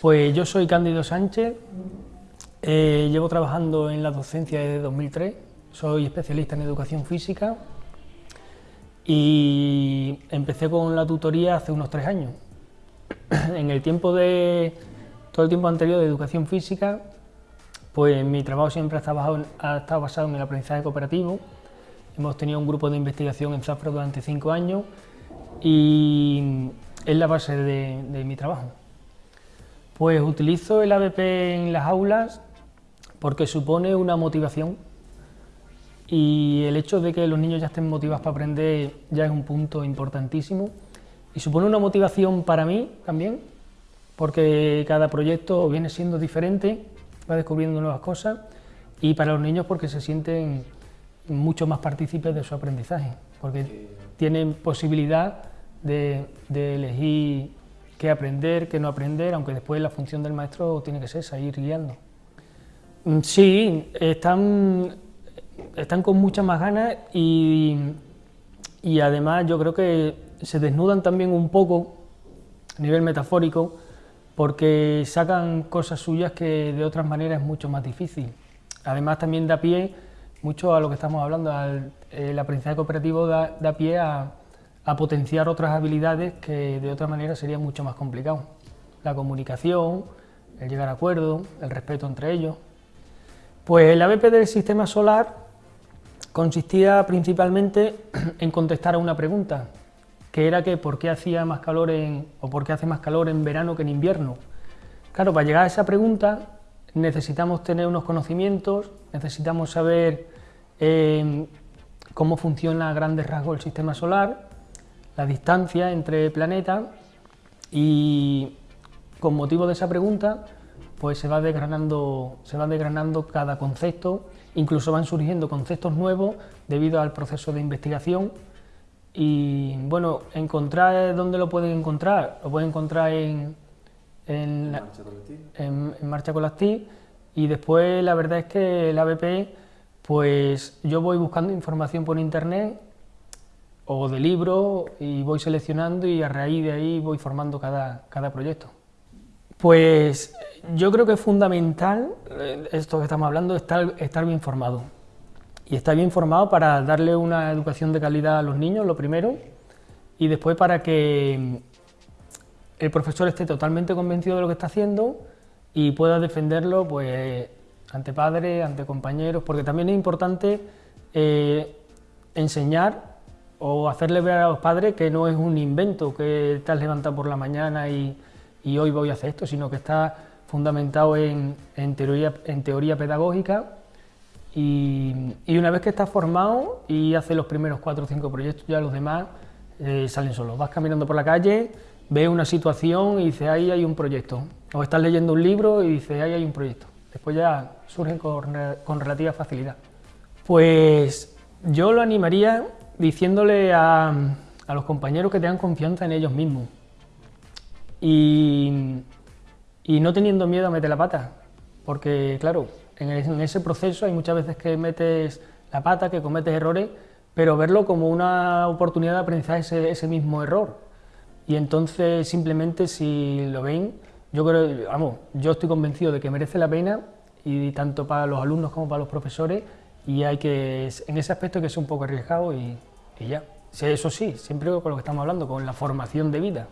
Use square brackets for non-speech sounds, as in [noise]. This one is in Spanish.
Pues yo soy Cándido Sánchez, eh, llevo trabajando en la docencia desde 2003, soy especialista en educación física y empecé con la tutoría hace unos tres años. [clears throat] en el tiempo de, todo el tiempo anterior de educación física, pues mi trabajo siempre ha estado, basado, en el aprendizaje cooperativo. Hemos tenido un grupo de investigación en Zafra durante cinco años y es la base de mi trabajo. Pues utilizo el ABP en las aulas porque supone una motivación y el hecho de que los niños ya estén motivados para aprender ya es un punto importantísimo y supone una motivación para mí también porque cada proyecto viene siendo diferente, va descubriendo nuevas cosas y para los niños porque se sienten mucho más partícipes de su aprendizaje, porque tienen posibilidad de, de elegir qué aprender, qué no aprender, aunque después la función del maestro tiene que ser seguir guiando. Mm, sí, están, están con muchas más ganas y, y además yo creo que se desnudan también un poco a nivel metafórico porque sacan cosas suyas que de otras maneras es mucho más difícil. Además también da pie mucho a lo que estamos hablando, el aprendizaje cooperativo da pie a, a potenciar otras habilidades que de otra manera sería mucho más complicado. La comunicación, el llegar a acuerdo, el respeto entre ellos. Pues el ABP del sistema solar consistía principalmente [clears throat] en contestar a una pregunta, que era que por qué hacía más calor en, o por qué hace más calor en verano que en invierno. Claro, para llegar a esa pregunta necesitamos tener unos conocimientos, necesitamos saber eh, cómo funciona a grandes rasgos el sistema solar, la distancia entre planetas y con motivo de esa pregunta pues se va desgranando, se va desgranando cada concepto, incluso van surgiendo conceptos nuevos debido al proceso de investigación. Y bueno, encontrar dónde lo pueden encontrar, lo pueden encontrar en, en, Marcha con las TIC y después la verdad es que el ABP pues yo voy buscando información por internet o de libro y voy seleccionando y a raíz de ahí voy formando cada, cada proyecto. Pues yo creo que es fundamental, eh, esto que estamos hablando, estar, estar bien formado. Y estar bien formado para darle una educación de calidad a los niños, lo primero, y después para que el profesor esté totalmente convencido de lo que está haciendo y pueda defenderlo pues, ante padres, ante compañeros, porque también es importante eh, enseñar o hacerle ver a los padres que no es un invento, que te has levantado por la mañana y, hoy voy a hacer esto, sino que está fundamentado en, teoría, pedagógica y, una vez que estás formado y haces los primeros cuatro o cinco proyectos, ya los demás eh, salen solos. Vas caminando por la calle, ves una situación y dices, ahí hay un proyecto. O estás leyendo un libro y dices, ahí hay un proyecto. Después ya surgen con relativa facilidad. Pues yo lo animaría diciéndole a, los compañeros que tengan confianza en ellos mismos y, no teniendo miedo a meter la pata, porque claro, en, ese proceso hay muchas veces que metes la pata, que cometes errores, pero verlo como una oportunidad de aprendizaje ese, ese mismo error. Y entonces simplemente si lo ven, yo creo, vamos, yo estoy convencido de que merece la pena y tanto para los alumnos como para los profesores y hay que, en ese aspecto hay que ser un poco arriesgado y, y ya. Eso sí, siempre con lo que estamos hablando, con la formación de vida.